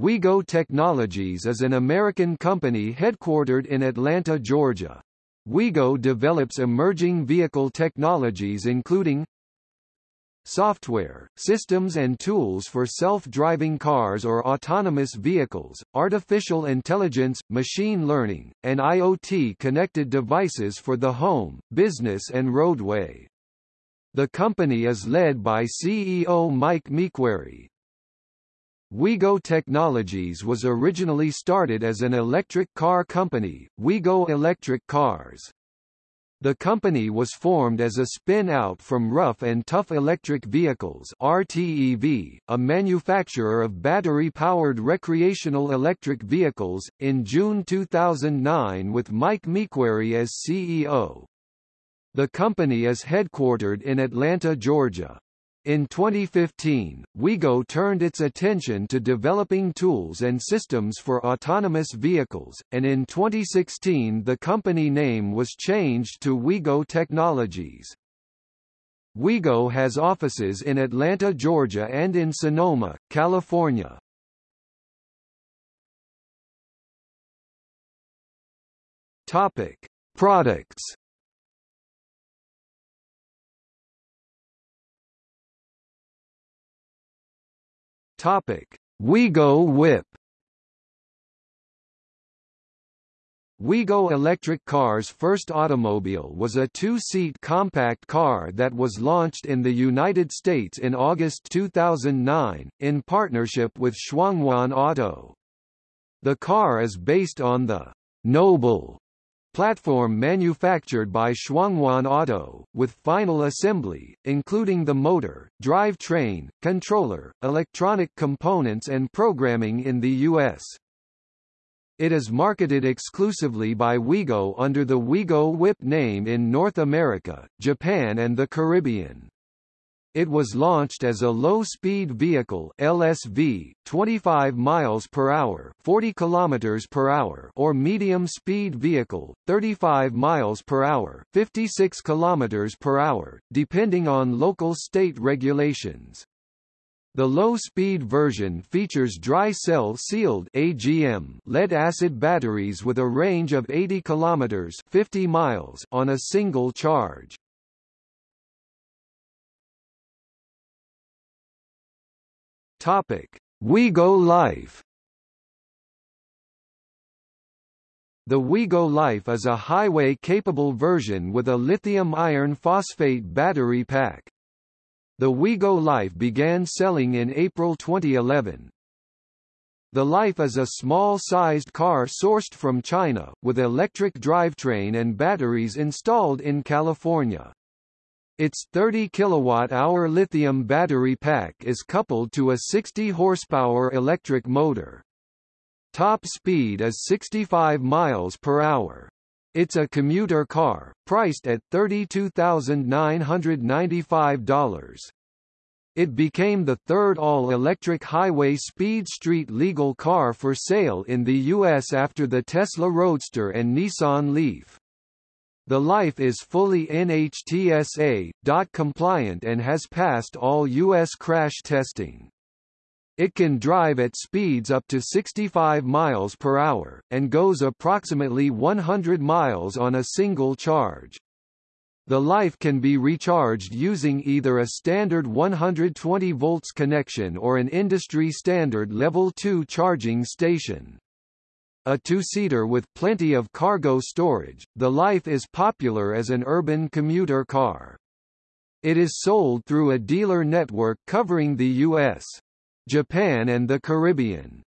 Wheego Technologies is an American company headquartered in Atlanta, Georgia. Wheego develops emerging vehicle technologies including software, systems and tools for self-driving cars or autonomous vehicles, artificial intelligence, machine learning, and IoT-connected devices for the home, business and roadway. The company is led by CEO Mike McQuary, Wheego Technologies was originally started as an electric car company, Wheego Electric Cars. The company was formed as a spin-out from Rough and Tough Electric Vehicles RTEV, a manufacturer of battery-powered recreational electric vehicles, in June 2009 with Mike McQuary as CEO. The company is headquartered in Atlanta, Georgia. In 2015, Wheego turned its attention to developing tools and systems for autonomous vehicles, and in 2016 the company name was changed to Wheego Technologies. Wheego has offices in Atlanta, Georgia and in Sonoma, California. Topic: Products Topic: Wheego Whip. Wheego electric car's first automobile was a two-seat compact car that was launched in the United States in August 2009, in partnership with Shuanghuan Auto. The car is based on the Noble platform manufactured by Shuanghuan Auto, with final assembly, including the motor, drivetrain, controller, electronic components and programming in the U.S. It is marketed exclusively by Wheego under the Wheego Whip name in North America, Japan and the Caribbean. It was launched as a low-speed vehicle (LSV), 25 miles per hour, 40 kilometers per hour, or medium-speed vehicle, 35 miles per hour, 56 kilometers per hour, depending on local state regulations. The low-speed version features dry cell sealed AGM lead-acid batteries with a range of 80 kilometers 50 miles on a single charge. Topic: Wheego Life. The Wheego Life is a highway-capable version with a lithium iron phosphate battery pack. The Wheego Life began selling in April 2011. The Life is a small-sized car sourced from China, with electric drivetrain and batteries installed in California. Its 30 kilowatt-hour lithium battery pack is coupled to a 60 horsepower electric motor. Top speed is 65 miles per hour. It's a commuter car, priced at $32,995. It became the third all-electric highway speed street legal car for sale in the U.S. after the Tesla Roadster and Nissan Leaf. The Life is fully NHTSA. compliant and has passed all U.S. crash testing. It can drive at speeds up to 65 miles per hour, and goes approximately 100 miles on a single charge. The Life can be recharged using either a standard 120 volts connection or an industry standard level 2 charging station. A two-seater with plenty of cargo storage, the Life is popular as an urban commuter car. It is sold through a dealer network covering the U.S., Japan and the Caribbean.